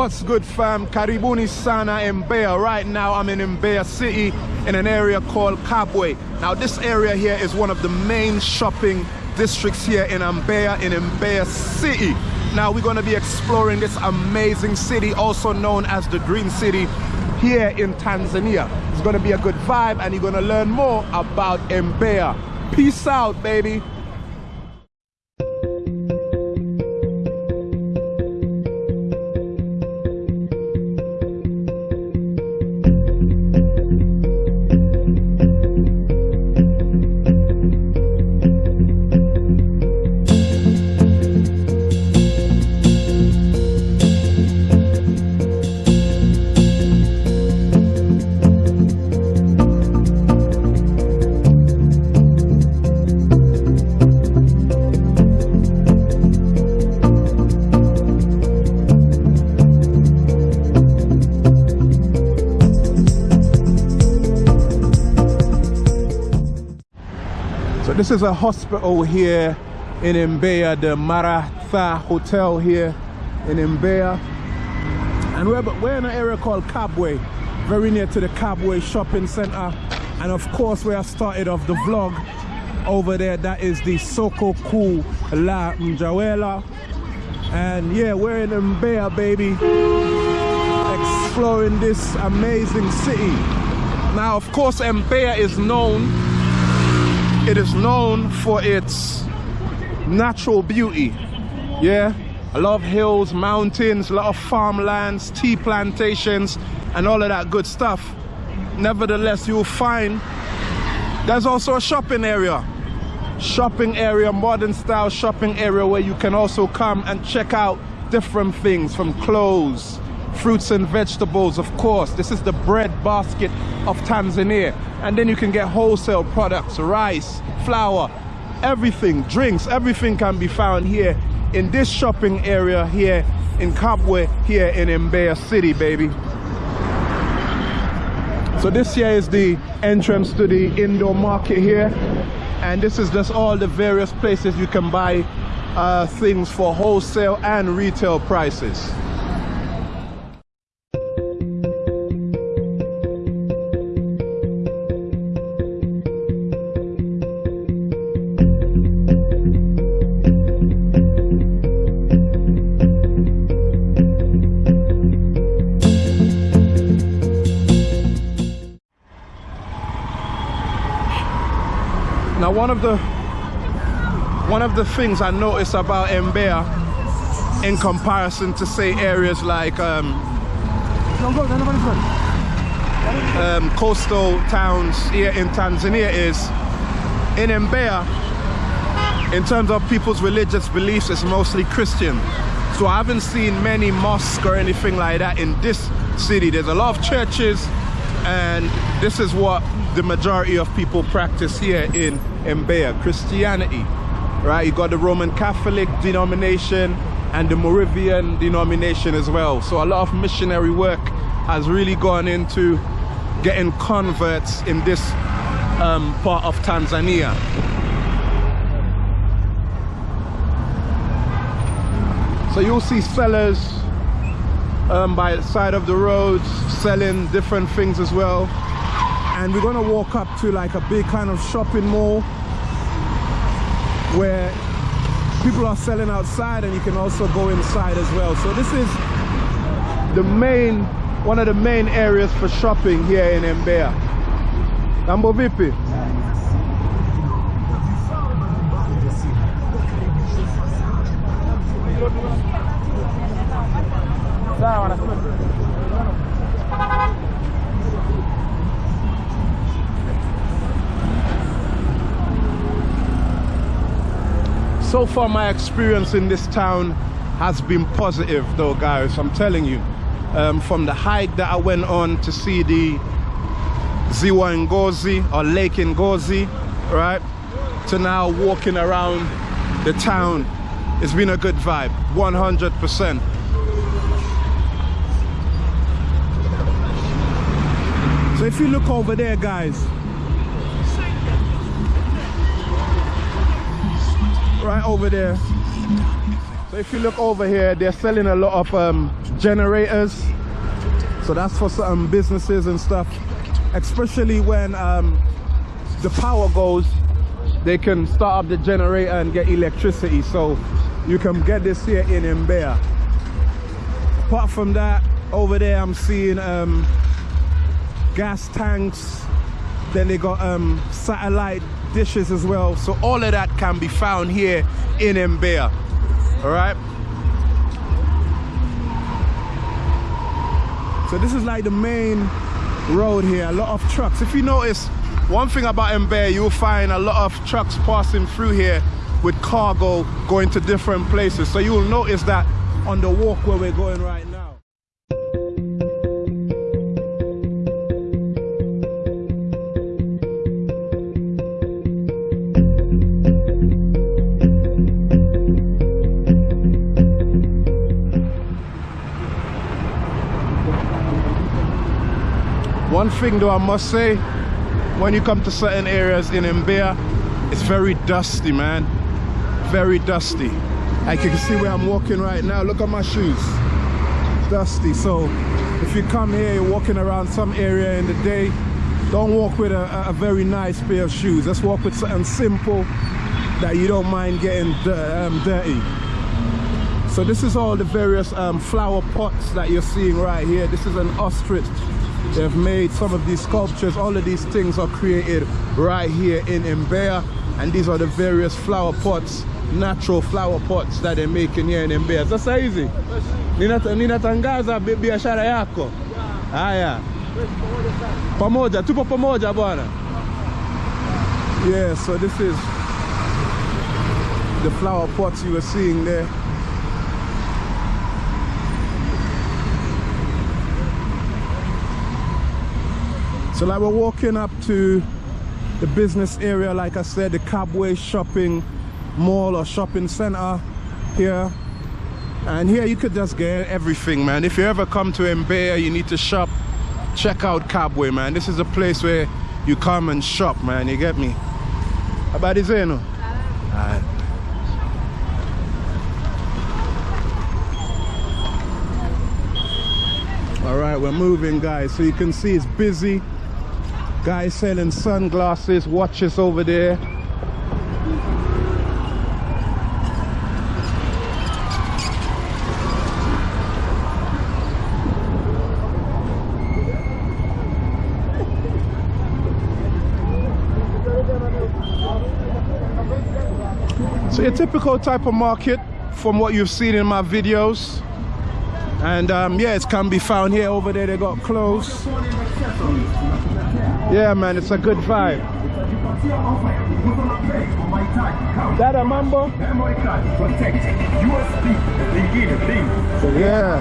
What's good fam? Karibuni sana Mbeya. Right now I'm in Mbeya City in an area called Kabwe. Now this area here is one of the main shopping districts here in Mbeya, in Mbeya City. Now we're gonna be exploring this amazing city, also known as the Green City, here in Tanzania. It's gonna be a good vibe and you're gonna learn more about Mbeya. Peace out, baby. This is a hospital here in Mbeya, the Maratha Hotel here in Mbeya. And we're, we're in an area called Kabwe, very near to the Kabwe shopping center. And of course, where I started off the vlog over there, that is the Soko Kuu La Mwanjelwa. And yeah, we're in Mbeya, baby, exploring this amazing city. Now, of course, Mbeya is known it is known for its natural beauty. Yeah, a lot of hills, mountains, a lot of farmlands, tea plantations, and all of that good stuff. Nevertheless, you'll find there's also a shopping area. Shopping area, modern style shopping area where you can also come and check out different things from clothes, fruits and vegetables, of course. This is the bread basket of Tanzania. And then you can get wholesale products, rice, flour, everything, drinks, everything can be found here in this shopping area here in Kabwe, here in Mbeya City, baby. So this here is the entrance to the indoor market here. And this is just all the various places you can buy uh, things for wholesale and retail prices. One of the one of the things I notice about Mbeya in comparison to say areas like um, um, coastal towns here in Tanzania is in Mbeya in terms of people's religious beliefs it's mostly Christian. So I haven't seen many mosques or anything like that in this city. There's a lot of churches and this is what the majority of people practice here in Mbeya, Christianity, right? You got the Roman Catholic denomination and the Moravian denomination as well. So a lot of missionary work has really gone into getting converts in this um, part of Tanzania. So you'll see sellers um, by the side of the roads selling different things as well. And we're gonna walk up to like a big kind of shopping mall where people are selling outside and you can also go inside as well. So this is the main one of the main areas for shopping here in Mbeya. Mambo vipi so far my experience in this town has been positive though guys i'm telling you. Um, from the hike that i went on to see the ziwa ngozi or lake ngozi right to now walking around the town it's been a good vibe 100 if you look over there guys right over there so if you look over here they're selling a lot of um, generators. So that's for some businesses and stuff. Especially when um, the power goes, they can start up the generator and get electricity. So you can get this here in Mbeya. Apart from that, over there I'm seeing um, gas tanks. Then they got um, satellite dishes as well. So all of that can be found here in Mbeya. All right. So this is like the main road here. A lot of trucks. If you notice, one thing about Mbeya, you'll find a lot of trucks passing through here with cargo going to different places. So you'll notice that on the walk where we're going right now. One thing though I must say, when you come to certain areas in Mbeya, it's very dusty, man. Very dusty. Like you can see where I'm walking right now. Look at my shoes. Dusty. So if you come here, you're walking around some area in the day, don't walk with a, a very nice pair of shoes. Let's walk with something simple that you don't mind getting um, dirty. So this is all the various um, flower pots that you're seeing right here. This is an ostrich They've made some of these sculptures. All of these things are created right here in Mbeya. And these are the various flower pots, natural flower pots that they're making here in Mbeya. Sasa hizi ninatangaza biashara yako. Ah, Haya, pamoja, tupo pamoja bwana. Yeah, so this is the flower pots you were seeing there. So like we're walking up to the business area, like I said, the Kabwe shopping mall or shopping center here. And here you could just get everything, man. If you ever come to Mbeya, you need to shop, check out Kabwe man. This is a place where you come and shop, man. You get me? how about Habari zenu? Eh, Alright. All right, we're moving, guys. So you can see it's busy. Guys selling sunglasses, watches over there. So a typical type of market from what you've seen in my videos. And um, yeah, it can be found here. Over there, they got clothes. Yeah, man, it's a good vibe. That a mambo? Yeah.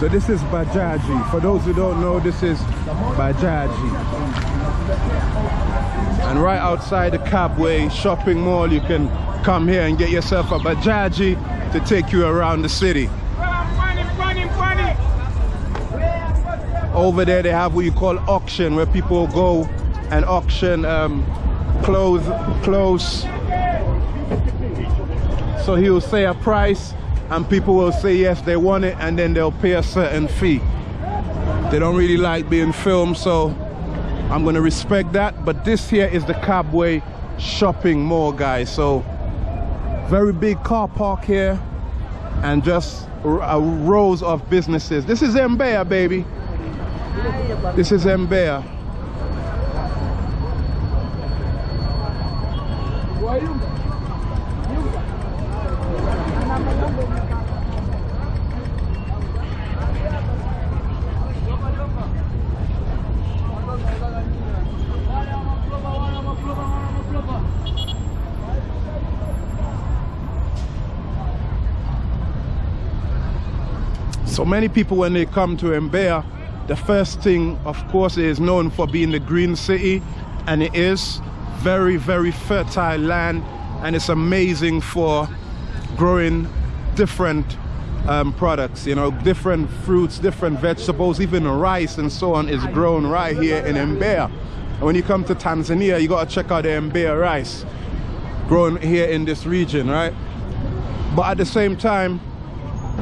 So this is Bajaji. For those who don't know, this is Bajaji. And right outside the Kabwe shopping mall, you can come here and get yourself a Bajaji to take you around the city. Over there they have what you call auction where people go and auction um, clothes, clothes. So he will say a price and people will say yes they want it and then they'll pay a certain fee. They don't really like being filmed so I'm gonna respect that but this here is the Kabwe shopping mall guys so very big car park here and just rows of businesses. This is Mbeya baby. This is Mbeya So many people when they come to Mbeya, the first thing of course is known for being the green city. And it is very very fertile land. And it's amazing for growing different um, products you know different fruits different vegetables even rice and so on is grown right here in Mbeya. And when you come to Tanzania, you gotta check out the Mbeya rice grown here in this region, right? But at the same time,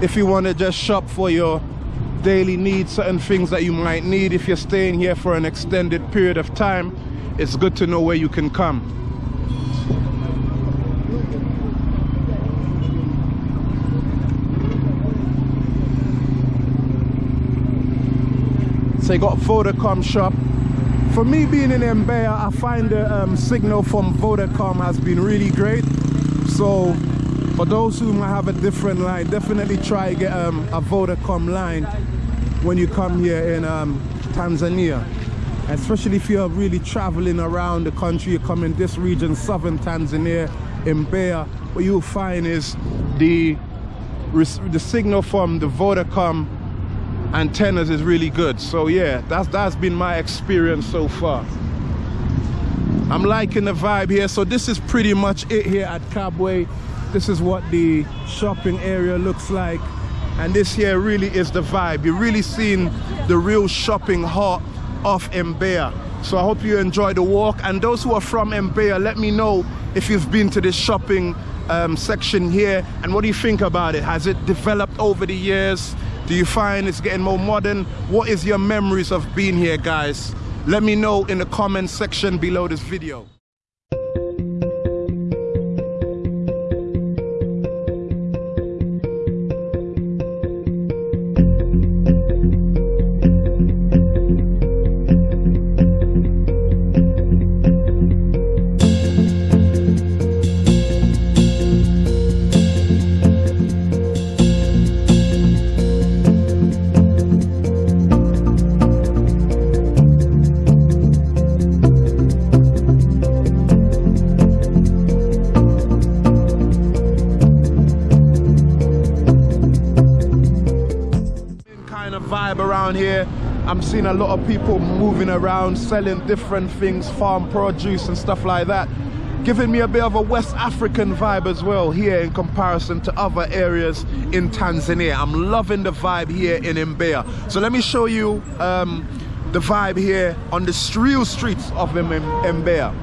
if you want to just shop for your daily needs, certain things that you might need if you're staying here for an extended period of time, it's good to know where you can come. So you got Vodacom shop. For me being in Mbeya, I find the um, signal from Vodacom has been really great. So for those who might have a different line, definitely try get um, a Vodacom line when you come here in um, Tanzania. Especially if you're really traveling around the country, you come in this region, southern Tanzania, in Mbeya, what you'll find is the, the signal from the Vodacom antennas is really good. So yeah that's that's been my experience so far. I'm liking the vibe here. So this is pretty much it here at kabwe this is what the shopping area looks like. And this here really is the vibe. You're really seeing the real shopping heart of Mbeya. So I hope you enjoy the walk. And those who are from Mbeya let me know if you've been to this shopping um, section here. And what do you think about it? Has it developed over the years? Do you find it's getting more modern? What is your memories of being here, guys? Let me know in the comment section below this video. Around here. I'm seeing a lot of people moving around selling different things farm produce and stuff like that. Giving me a bit of a West African vibe as well here in comparison to other areas in Tanzania. I'm loving the vibe here in Mbeya. So let me show you um, the vibe here on the real streets of Mbeya.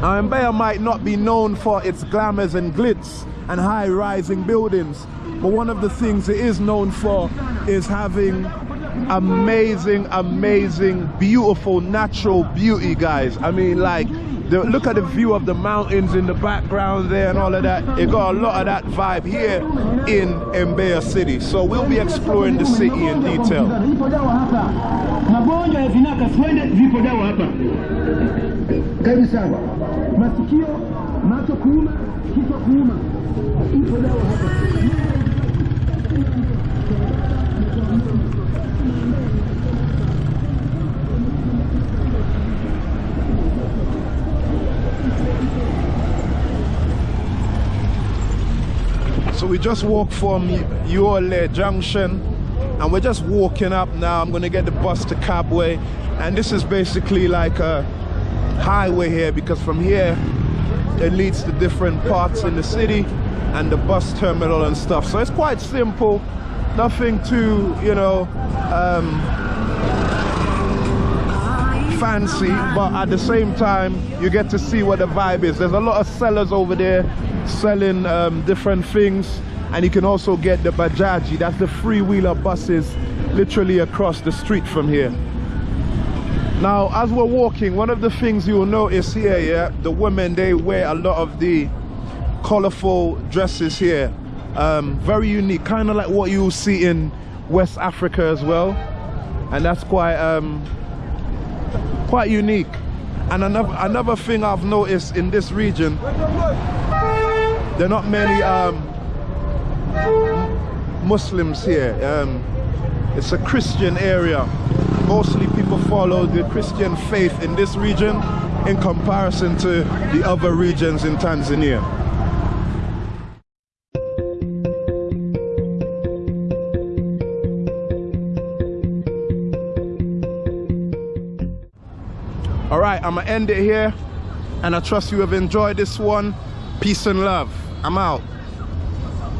Now Mbeya might not be known for its glamours and glitz and high rising buildings but one of the things it is known for is having amazing, amazing, beautiful natural beauty, guys. I mean, like, the, look at the view of the mountains in the background there and all of that. It got a lot of that vibe here in Mbeya City. So we'll be exploring the city in detail. macho kuuma, kichwa kuuma, ipo dawa hapa. So we just walked from Yole Junction and we're just walking up now. I'm gonna get the bus to Kabwe and this is basically like a highway here because from here it leads to different parts in the city and the bus terminal and stuff. So it's quite simple, nothing too, you know, um, fancy, but at the same time, you get to see what the vibe is. There's a lot of sellers over there selling um, different things, and you can also get the Bajaji, that's the three-wheeler buses, literally across the street from here. Now, as we're walking, one of the things you'll notice here, yeah, the women, they wear a lot of the colorful dresses here. Um, very unique, kind of like what you'll see in West Africa as well. And that's quite, um, quite unique. And another, another thing I've noticed in this region, there are not many um, Muslims here. Um, it's a Christian area mostly people follow the Christian faith in this region in comparison to the other regions in Tanzania. All right, I'm gonna end it here and I trust you have enjoyed this one. Peace and love. I'm out.